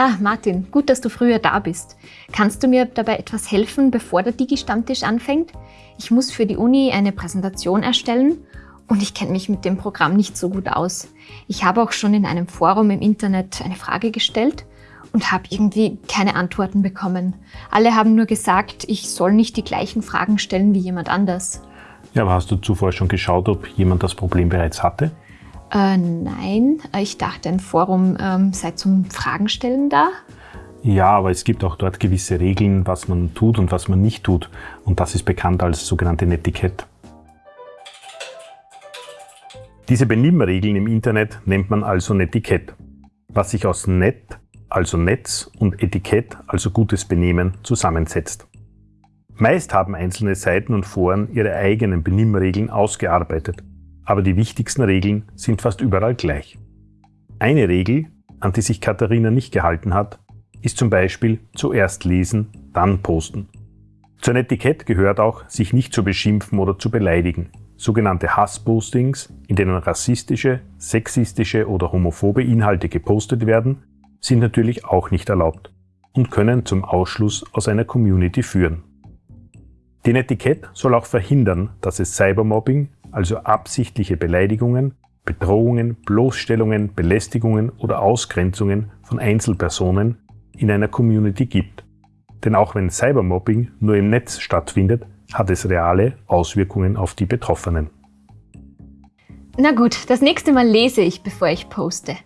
Ah, Martin, gut, dass du früher da bist. Kannst du mir dabei etwas helfen, bevor der Digi-Stammtisch anfängt? Ich muss für die Uni eine Präsentation erstellen und ich kenne mich mit dem Programm nicht so gut aus. Ich habe auch schon in einem Forum im Internet eine Frage gestellt und habe irgendwie keine Antworten bekommen. Alle haben nur gesagt, ich soll nicht die gleichen Fragen stellen wie jemand anders. Ja, aber hast du zuvor schon geschaut, ob jemand das Problem bereits hatte? Äh, nein, ich dachte, ein Forum ähm, sei zum Fragen stellen da. Ja, aber es gibt auch dort gewisse Regeln, was man tut und was man nicht tut. Und das ist bekannt als sogenannte Netiquette. Diese Benimmregeln im Internet nennt man also Netiquette, was sich aus Net, also Netz, und Etikett, also gutes Benehmen, zusammensetzt. Meist haben einzelne Seiten und Foren ihre eigenen Benimmregeln ausgearbeitet aber die wichtigsten Regeln sind fast überall gleich. Eine Regel, an die sich Katharina nicht gehalten hat, ist zum Beispiel zuerst lesen, dann posten. Zur Etikett gehört auch, sich nicht zu beschimpfen oder zu beleidigen. Sogenannte Hasspostings, in denen rassistische, sexistische oder homophobe Inhalte gepostet werden, sind natürlich auch nicht erlaubt und können zum Ausschluss aus einer Community führen. Die Etikett soll auch verhindern, dass es Cybermobbing also absichtliche Beleidigungen, Bedrohungen, Bloßstellungen, Belästigungen oder Ausgrenzungen von Einzelpersonen in einer Community gibt. Denn auch wenn Cybermobbing nur im Netz stattfindet, hat es reale Auswirkungen auf die Betroffenen. Na gut, das nächste Mal lese ich, bevor ich poste.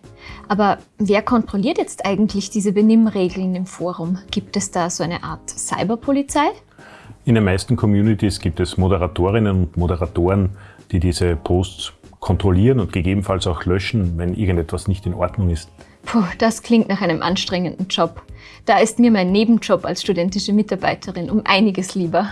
Aber wer kontrolliert jetzt eigentlich diese Benimmregeln im Forum? Gibt es da so eine Art Cyberpolizei? In den meisten Communities gibt es Moderatorinnen und Moderatoren, die diese Posts kontrollieren und gegebenenfalls auch löschen, wenn irgendetwas nicht in Ordnung ist. Puh, das klingt nach einem anstrengenden Job. Da ist mir mein Nebenjob als studentische Mitarbeiterin um einiges lieber.